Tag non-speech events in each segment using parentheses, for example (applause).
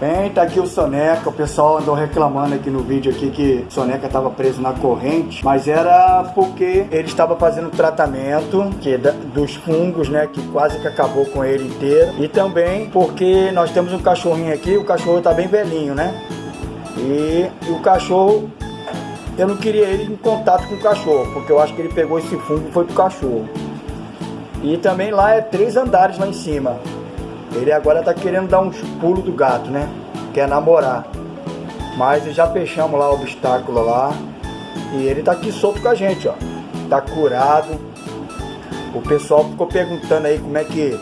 Bem, tá aqui o Soneca, o pessoal andou reclamando aqui no vídeo aqui que o Soneca estava preso na corrente, mas era porque ele estava fazendo tratamento que dos fungos, né, que quase que acabou com ele inteiro, e também porque nós temos um cachorrinho aqui, o cachorro tá bem velhinho, né, e, e o cachorro, eu não queria ele em contato com o cachorro, porque eu acho que ele pegou esse fungo e foi pro cachorro. E também lá é três andares lá em cima. Ele agora tá querendo dar uns pulos do gato, né? Quer namorar. Mas já fechamos lá o obstáculo lá. E ele tá aqui solto com a gente, ó. Tá curado. O pessoal ficou perguntando aí como é que,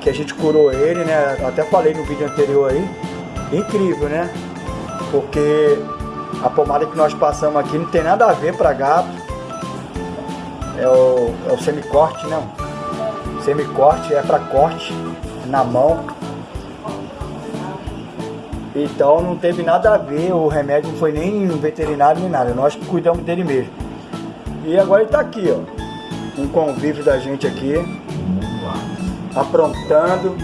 que a gente curou ele, né? Até falei no vídeo anterior aí. Incrível, né? Porque a pomada que nós passamos aqui não tem nada a ver para gato. É o, é o semicorte, né? Semicorte é para corte na mão. Então não teve nada a ver, o remédio não foi nem veterinário nem nada, nós cuidamos dele mesmo. E agora ele está aqui, ó, um convívio da gente aqui, aprontando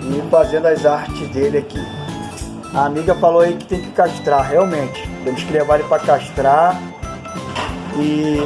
e fazendo as artes dele aqui. A amiga falou aí que tem que castrar, realmente, temos que levar ele para castrar e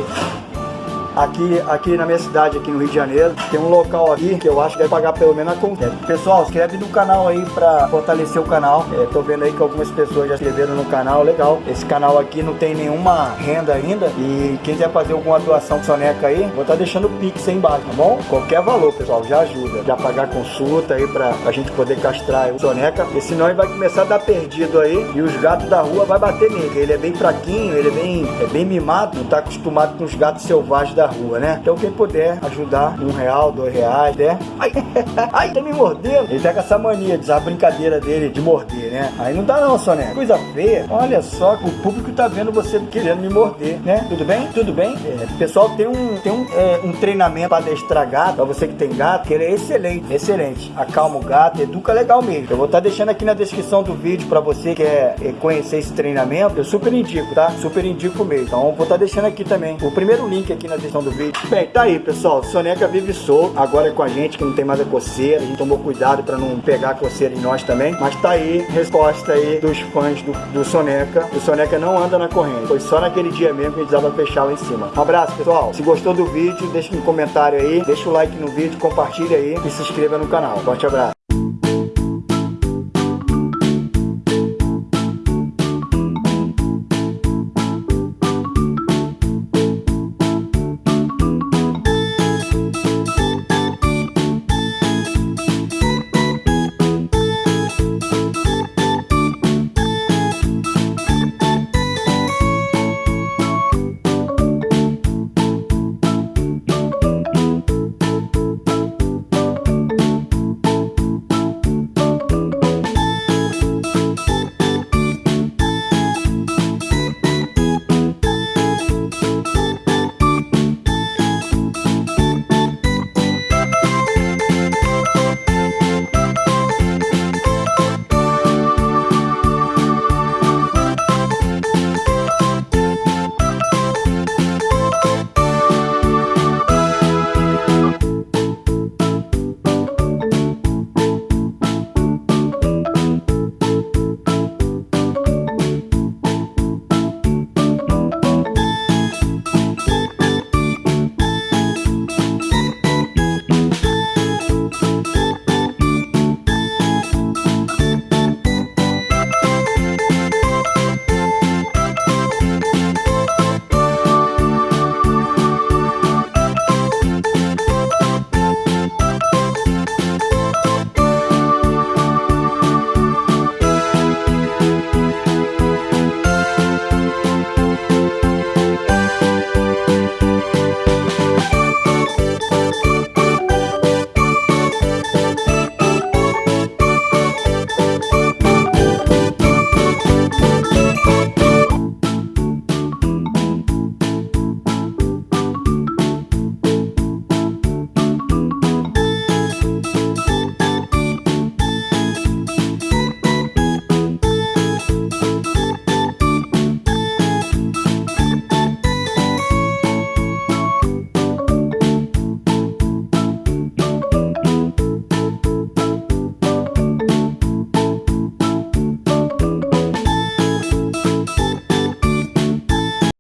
aqui, aqui na minha cidade, aqui no Rio de Janeiro, tem um local aqui que eu acho que deve pagar pelo menos a conta. Pessoal, inscreve no canal aí pra fortalecer o canal. É, tô vendo aí que algumas pessoas já inscreveram no canal, legal. Esse canal aqui não tem nenhuma renda ainda e quem quiser fazer alguma doação soneca aí, vou estar tá deixando o Pix aí embaixo, tá bom? Qualquer valor, pessoal, já ajuda. Já pagar consulta aí pra a gente poder castrar o soneca, porque senão ele vai começar a dar perdido aí e os gatos da rua vai bater nele. Ele é bem fraquinho, ele é bem, é bem mimado, não tá acostumado com os gatos selvagens da rua, né? Então quem puder ajudar, um real, dois reais, né? Ai, (laughs) ai, tá me mordendo. Ele tá com essa mania, a brincadeira dele de morder, né? Aí não dá não, Soné. Coisa feia. Olha só, o público tá vendo você querendo me morder, né? Tudo bem? Tudo bem? É, pessoal tem um, tem um, é, um treinamento para adestrar gato, pra você que tem gato, que ele é excelente, excelente. Acalma o gato, educa legal mesmo. Eu vou estar tá deixando aqui na descrição do vídeo para você que quer é, conhecer esse treinamento. Eu super indico, tá? Super indico mesmo. Então vou estar tá deixando aqui também o primeiro link aqui na descrição do vídeo. Bem, tá aí, pessoal. Soneca vive solto. Agora é com a gente, que não tem mais a coceira. A gente tomou cuidado para não pegar a coceira em nós também. Mas tá aí, resposta aí dos fãs do, do Soneca. O Soneca não anda na corrente. Foi só naquele dia mesmo que a gente precisava fechar lá em cima. Um abraço, pessoal. Se gostou do vídeo, deixa um comentário aí. Deixa o like no vídeo, compartilha aí e se inscreva no canal. Forte abraço.